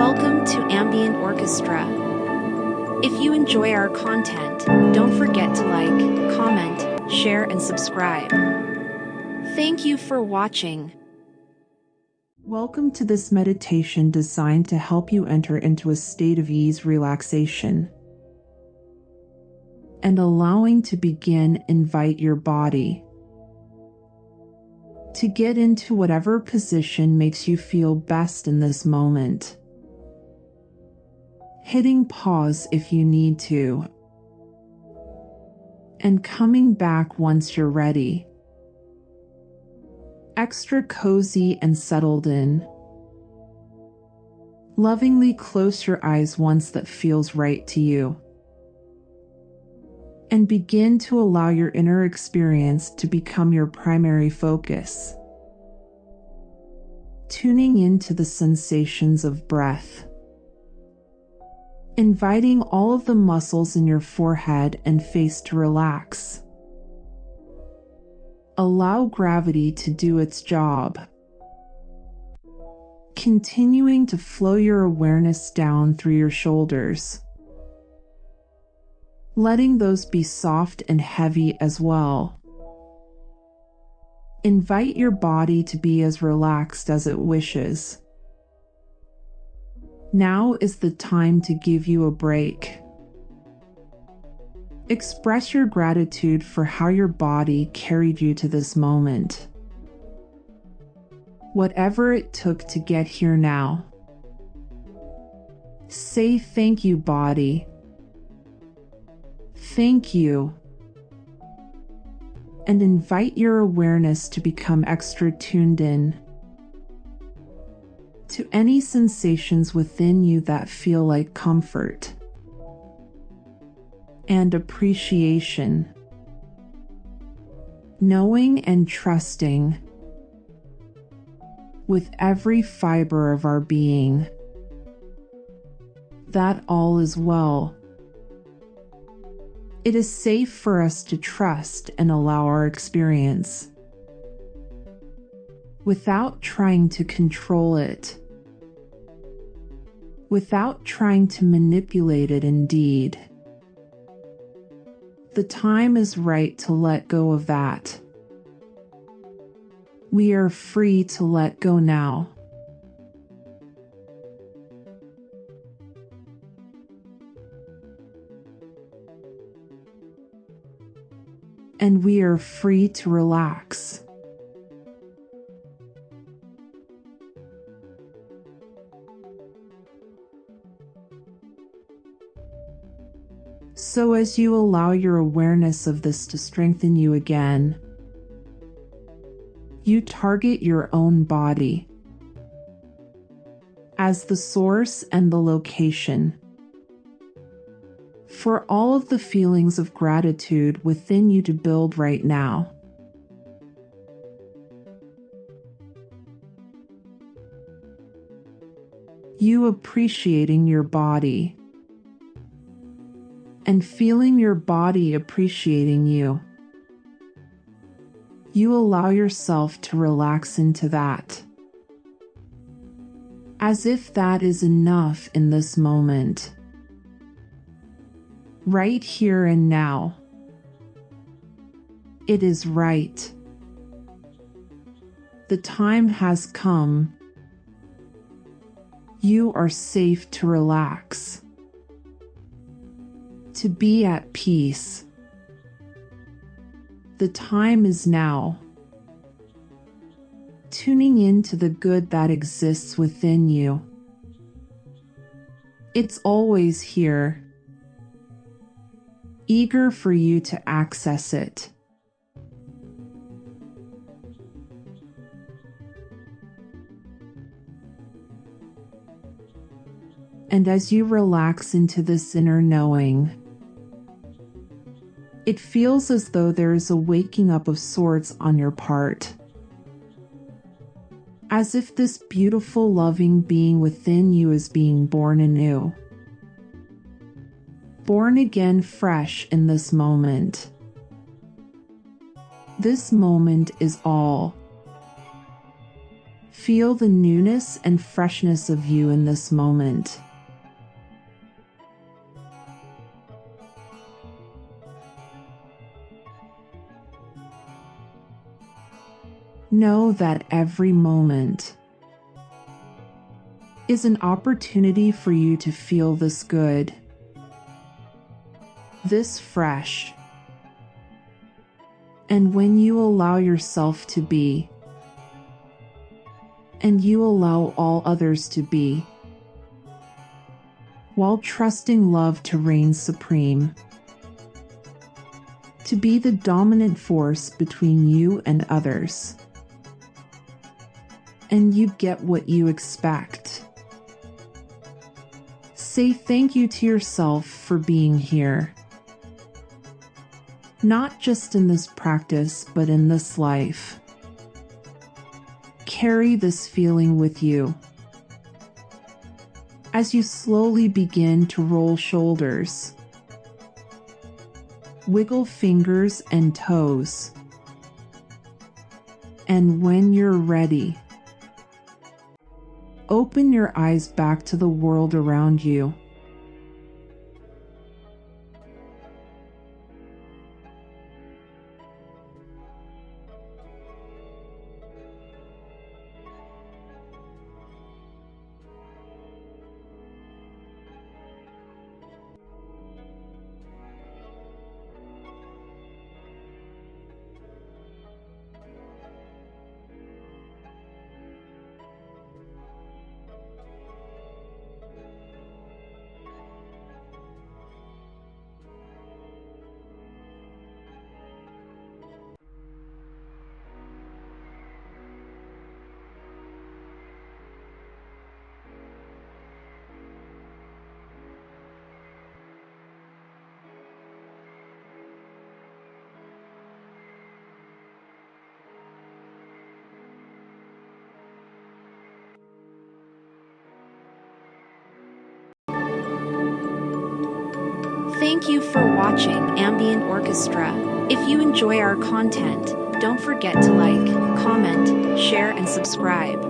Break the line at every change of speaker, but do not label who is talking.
Welcome to Ambient Orchestra. If you enjoy our content, don't forget to like, comment, share, and subscribe. Thank you for watching.
Welcome to this meditation designed to help you enter into a state of ease, relaxation, and allowing to begin invite your body to get into whatever position makes you feel best in this moment. Hitting pause if you need to, and coming back once you're ready. Extra cozy and settled in. Lovingly close your eyes once that feels right to you and begin to allow your inner experience to become your primary focus. Tuning into the sensations of breath. Inviting all of the muscles in your forehead and face to relax. Allow gravity to do its job. Continuing to flow your awareness down through your shoulders letting those be soft and heavy as well. Invite your body to be as relaxed as it wishes. Now is the time to give you a break. Express your gratitude for how your body carried you to this moment. Whatever it took to get here now. Say thank you, body, Thank you. And invite your awareness to become extra tuned in to any sensations within you that feel like comfort and appreciation. Knowing and trusting with every fiber of our being that all is well it is safe for us to trust and allow our experience without trying to control it, without trying to manipulate it, indeed. The time is right to let go of that. We are free to let go now. and we are free to relax. So, as you allow your awareness of this to strengthen you again, you target your own body as the source and the location for all of the feelings of gratitude within you to build right now. You appreciating your body and feeling your body appreciating you. You allow yourself to relax into that. As if that is enough in this moment right here and now. It is right. The time has come. You are safe to relax, to be at peace. The time is now. Tuning into the good that exists within you. It's always here eager for you to access it. And as you relax into this inner knowing, it feels as though there is a waking up of sorts on your part. As if this beautiful, loving being within you is being born anew born again fresh in this moment. This moment is all. Feel the newness and freshness of you in this moment. Know that every moment is an opportunity for you to feel this good, this fresh. And when you allow yourself to be, and you allow all others to be, while trusting love to reign supreme, to be the dominant force between you and others. And you get what you expect. Say thank you to yourself for being here. Not just in this practice, but in this life carry this feeling with you. As you slowly begin to roll shoulders, wiggle fingers and toes, and when you're ready, open your eyes back to the world around you.
Thank you for watching Ambient Orchestra. If you enjoy our content, don't forget to like, comment, share, and subscribe.